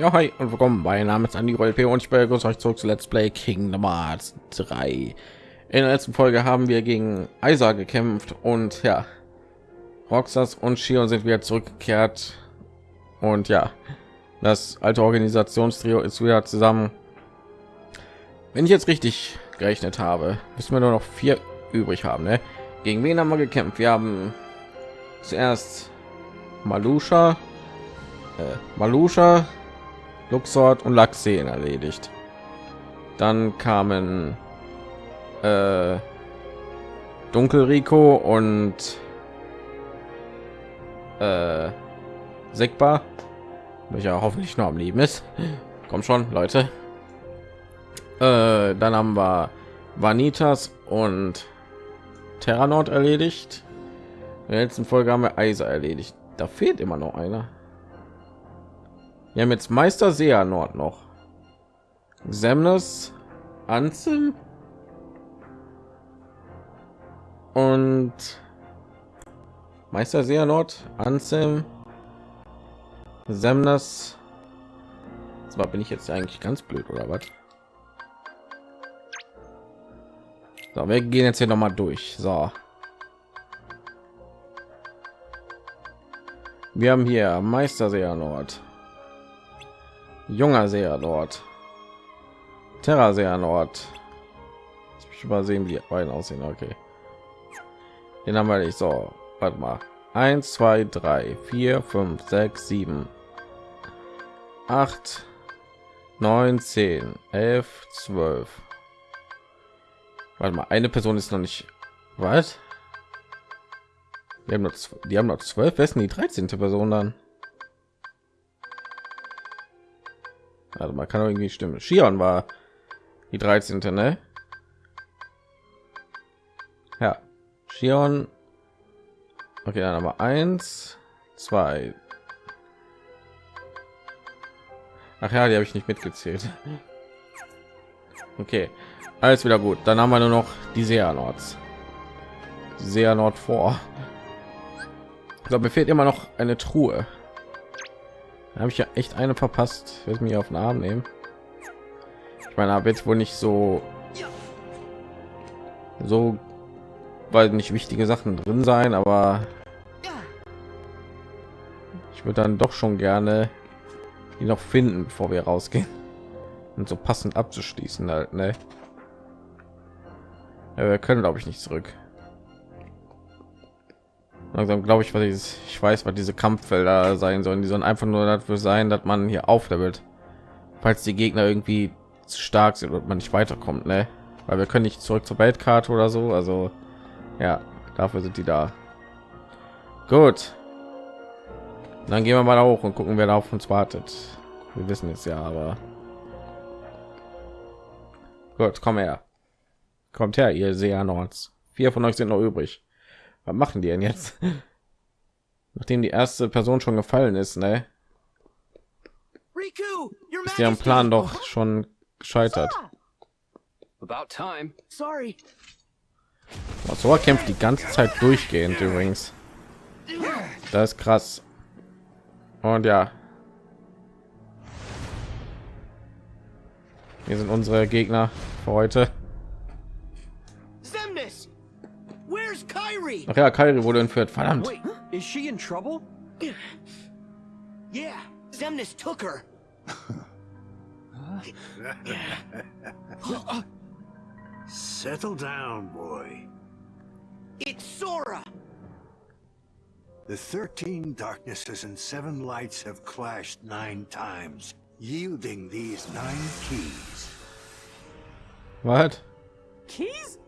Ja, hi und willkommen. Mein Name ist Andy P und ich begrüße euch zurück zu Let's Play Kingdom Hearts 3. In der letzten Folge haben wir gegen Isa gekämpft und ja, Roxas und Shion sind wieder zurückgekehrt und ja, das alte Organisationstrio ist wieder zusammen. Wenn ich jetzt richtig gerechnet habe, müssen wir nur noch vier übrig haben. Ne? Gegen wen haben wir gekämpft? Wir haben zuerst Malusha, äh, Malusha, Luxord und Laxen erledigt. Dann kamen äh, Dunkelrico und äh, Sigba, welcher hoffentlich noch am Leben ist. Kommt schon, Leute. Äh, dann haben wir Vanitas und Terranord erledigt. In der letzten Folge haben wir Eiser erledigt. Da fehlt immer noch einer. Wir haben jetzt Meister Seanord noch. Semnes, Anzim und Meister Seanord, Anzim, Semnes. Zwar bin ich jetzt eigentlich ganz blöd oder was? So, wir gehen jetzt hier noch mal durch. So. Wir haben hier Meister Seanord junger Seher dort. Terra Seher Nord. Ich übersehen, wie die beiden aussehen. Okay. Den haben wir nicht so. Warte mal. 1, 2, 3, 4, 5, 6, 7, 8, 9, 10, 11, 12. Warte mal, eine Person ist noch nicht. Was? Wir haben noch, die haben noch zwölf. Wer ist die 13. Person dann? Also man kann irgendwie stimmen. Shion war die 13. Ne? Ja, Shion. Okay, dann aber eins, zwei. Ach ja, die habe ich nicht mitgezählt. Okay, alles wieder gut. Dann haben wir nur noch die Seanords. Seanord vor. Ich glaube, mir fehlt immer noch eine Truhe habe ich ja echt eine verpasst. Wird mir auf den arm nehmen. Ich meine aber jetzt wohl nicht so so weil nicht wichtige sachen drin sein aber ich würde dann doch schon gerne die noch finden bevor wir rausgehen. Und so passend abzuschließen halt ne? ja, wir können glaube ich nicht zurück langsam glaube ich was ich, ich weiß was diese kampffelder sein sollen. Die sollen einfach nur dafür sein dass man hier auflevelt. Falls die gegner irgendwie zu stark sind und man nicht weiterkommt ne? weil wir können nicht zurück zur weltkarte oder so also ja dafür sind die da. Gut. Dann gehen wir mal hoch und gucken wer da auf uns wartet. Wir wissen es ja aber. Gut komm her. Kommt her ihr sehernords vier von euch sind noch übrig was machen die denn jetzt? Nachdem die erste person schon gefallen ist ne? Ist deren plan doch schon gescheitert. So kämpft die ganze zeit durchgehend übrigens. Das ist krass. Und ja. Hier sind unsere gegner für heute Ach ja, Kairi wurde entführt. Verdammt. Wait, is she in trouble? Yeah, Zemnis took her. Settle down, boy. It's Sora. The 13 darknesses and seven lights have clashed nine times, yielding these nine keys. What? Keys?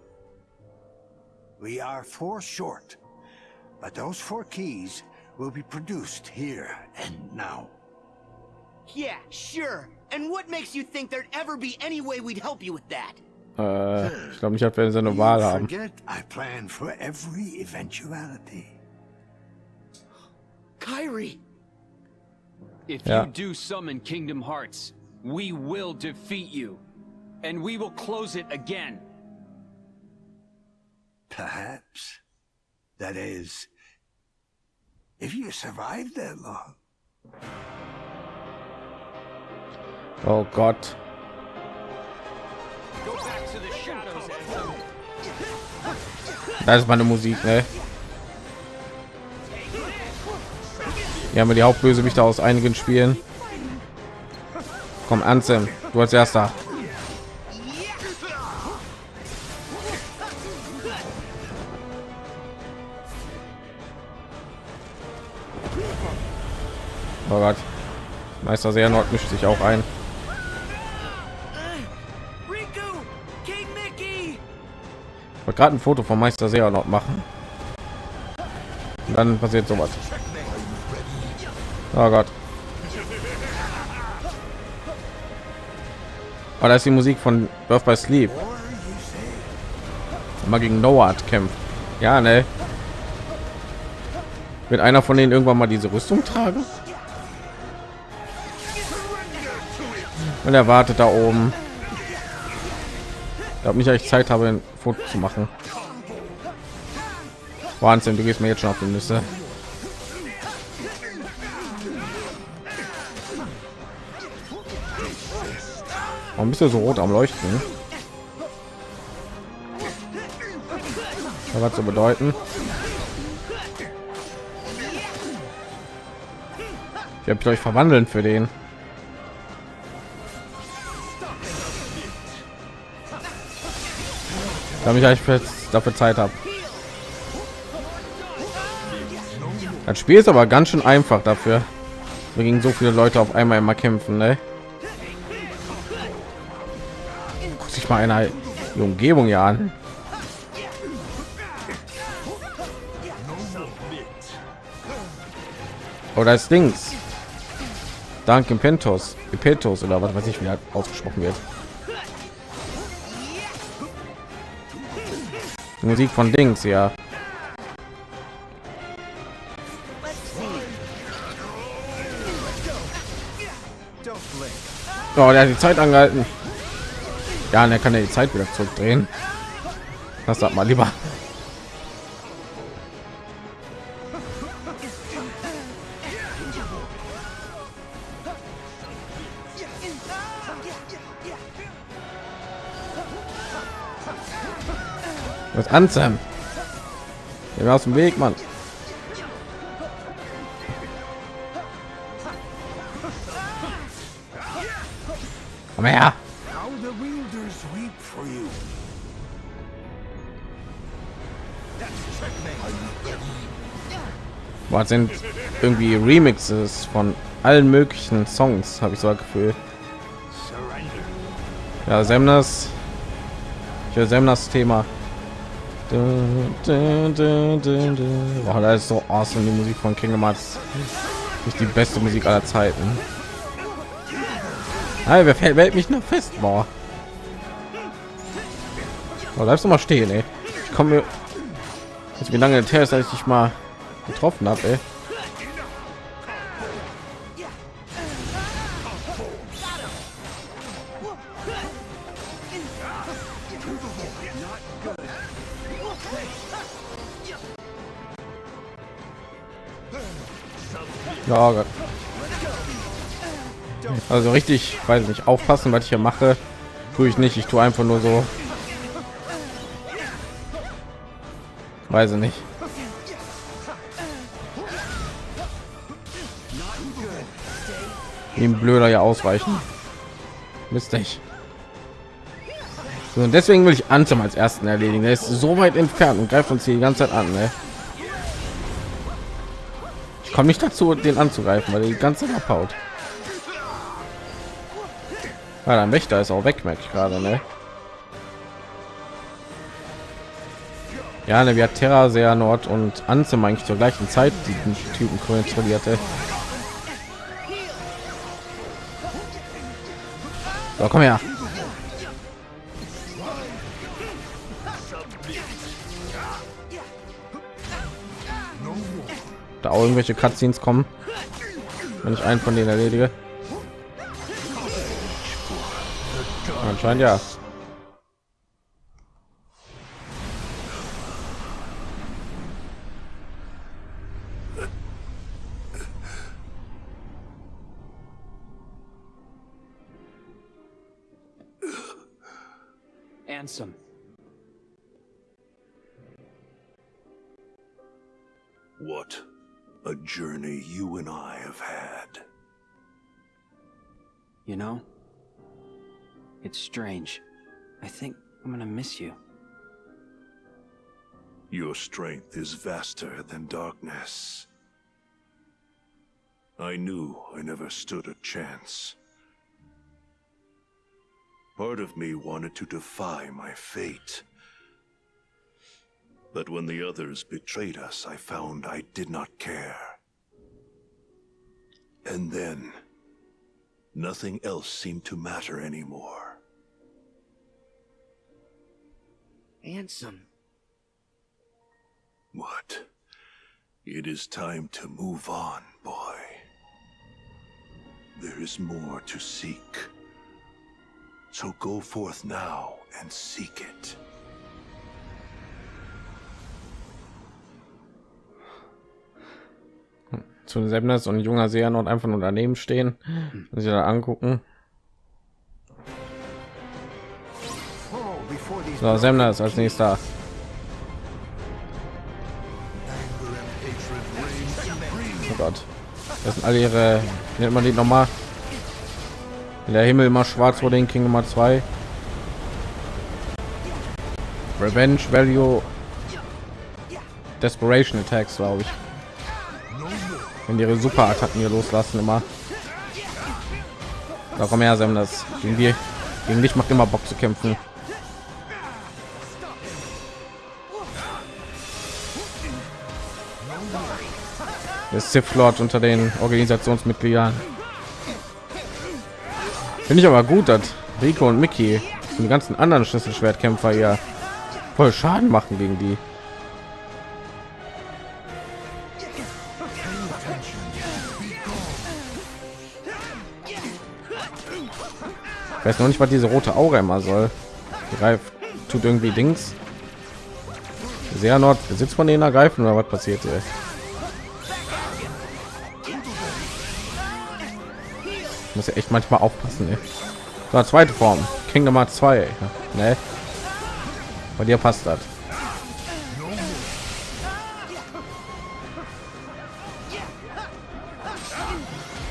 We are four short, but those four keys will be produced here and now. Yeah, sure. And what makes you think there'd ever be any way we'd help you with that? Äh, ich glaube, ich habe eine Wahl haben. Forget I plan for every eventuality. Kyrie. If yeah. you do summon Kingdom Hearts, we will defeat you. And we will close it again. Perhaps. That is, if you survive that long. Oh Gott. Das ist meine Musik, ne? Hier haben wir die Hauptbösewichte aus einigen Spielen. Komm, Ansem, du als erster. Meister Seernord mischt sich auch ein. Ich wollte gerade ein Foto von Meister Seernord machen. Und dann passiert sowas. Oh Gott. Oh, da ist die Musik von Birth by Sleep. Mal gegen Noah kämpft. Ja, ne. Wird einer von denen irgendwann mal diese Rüstung tragen? Und er wartet da oben. Ich habe nicht echt Zeit habe, ein Foto zu machen. Wahnsinn, du gehst mir jetzt schon auf die Nüsse. Warum bist du so rot am Leuchten? Was zu bedeuten? Ich habe euch verwandeln für den. Damit ich dafür Zeit habe. Das Spiel ist aber ganz schön einfach dafür. Wir gegen so viele Leute auf einmal immer kämpfen, ne? Guck sich mal einer die Umgebung ja an. Oder das Dings. Danke Pentos, Pentos oder was weiß ich, wie er ausgesprochen wird. Die Musik von Dings, ja. Oh, der hat die Zeit angehalten. Ja, und er kann ja die Zeit wieder zurückdrehen. Das sagt mal lieber. Was an, Sam? Geh mir aus dem Weg, Mann. Komm her. Was sind irgendwie Remixes von allen möglichen Songs, habe ich so ein Gefühl. Ja, Semnas. Ich höre Semnas Thema. Boah, das ist so awesome, die Musik von Kingdom Hearts. Ist die beste Musik aller Zeiten. Hey, wer fällt hält mich noch fest? Boah. Oh, bleibst du mal stehen, ey. Ich komme jetzt wie lange der ist, als ich dich mal getroffen habe, ey. Ja, Gott. Also richtig, weiß nicht, aufpassen, was ich hier mache, tue ich nicht. Ich tue einfach nur so. Weiß ich nicht. Ein blöder ja ausweichen. Mist ich. So, und deswegen will ich Ansem als ersten erledigen. Er ist so weit entfernt und greift uns hier die ganze Zeit an. Ne? Komme nicht dazu, den anzugreifen, weil die ganze abhaut. Ja, der Wächter ist auch weg, merke ich gerade, ne? Ja, ne, wie hat Terra sehr Nord und Ansem eigentlich zur gleichen Zeit diesen Typen kontrollierte. So, komm her. irgendwelche Cutscenes kommen, wenn ich einen von denen erledige. Anscheinend ja. Ansem. What? A journey you and I have had. You know, it's strange. I think I'm gonna miss you. Your strength is vaster than darkness. I knew I never stood a chance. Part of me wanted to defy my fate. But when the others betrayed us, I found I did not care. And then, nothing else seemed to matter anymore. Ansem. What? It is time to move on, boy. There is more to seek. So go forth now and seek it. Zu Semnes und junger Seernord einfach nur daneben stehen und sich da angucken. So, Semnes als nächster. Oh Gott. Das sind alle ihre, nennt man die nochmal? Der Himmel immer schwarz vor den King Nummer 2. Revenge Value Desperation Attacks, glaube ich. Die ihre Superattacken hier loslassen immer. Da kommen her, Sam, das gegen die gegen dich macht immer Bock zu kämpfen. Der Sith Lord unter den Organisationsmitgliedern. Finde ich aber gut, dass Rico und Mickey und ganzen anderen Schlüsselschwertkämpfer ja voll Schaden machen gegen die. Ich weiß noch nicht, was diese rote Aura immer soll. Greift, tut irgendwie Dings. Sehr Nord Besitz von denen ergreifen oder was passiert hier? Muss ja echt manchmal aufpassen. Ey. So, zweite Form. Kingdom Hearts 2. Ne? Bei dir passt das.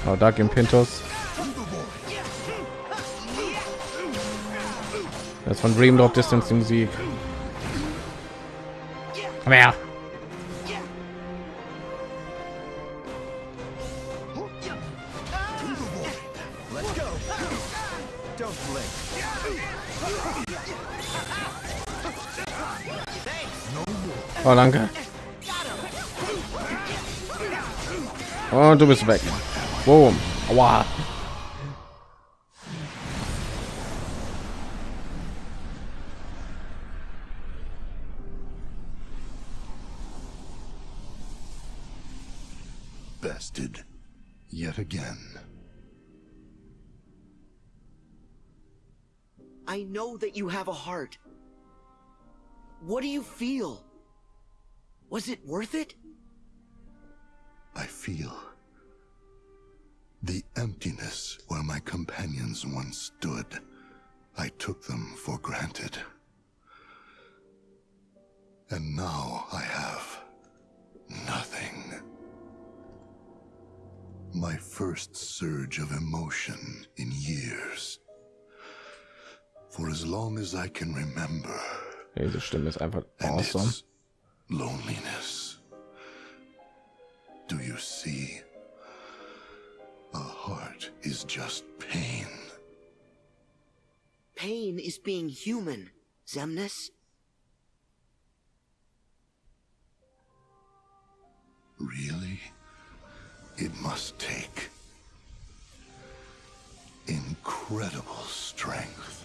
Oh, Dark Impintus. Das von Dream Drop Distance die Musik. Komm her. Oh, danke. Und du bist weg. Boom. Bested I know that you have a heart. What do you feel? Was it worth it? I feel the emptiness where my companions once stood. I took them for granted. And now I have nothing. My first surge of emotion in years. For as long as I can remember. Diese Stimme ist einfach And awesome. loneliness. Do you see? A heart is just pain. Pain is being human, Zemnis. Really? It must take incredible strength.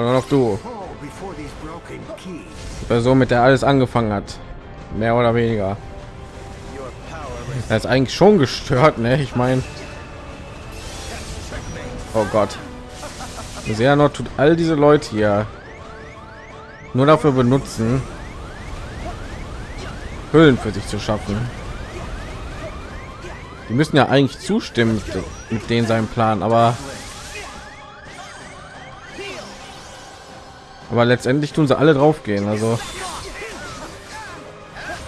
Nur noch du. Die Person, mit der alles angefangen hat. Mehr oder weniger. Er ist eigentlich schon gestört, ne? Ich meine. Oh Gott. Sehr noch tut all diese Leute hier nur dafür benutzen, Höhlen für sich zu schaffen. Die müssen ja eigentlich zustimmen mit denen seinem Plan, aber aber letztendlich tun sie alle drauf gehen. Also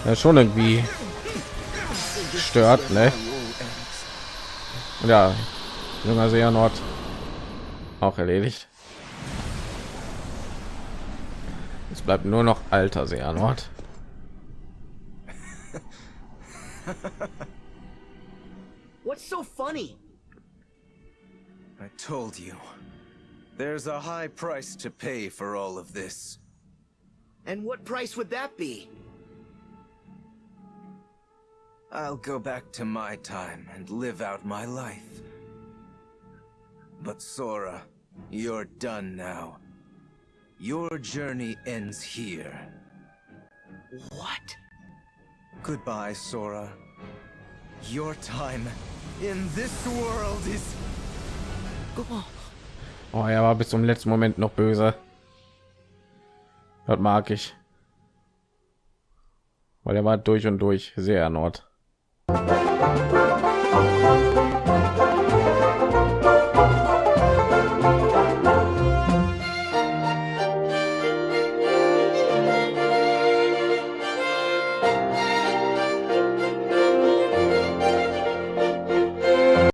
ja, schon irgendwie stört, ne? Ja, junger See Nord auch erledigt. Es bleibt nur noch alter See Nord. What's so funny? I told you. There's a high price to pay for all of this. And what price would that be? I'll go back to my time and live out my life. But Sora, you're done now. Your journey ends here. What? Goodbye, Sora. Your time in this world is... Oh, er war bis zum letzten Moment noch böse. Das mag ich. Weil er war durch und durch sehr Nord.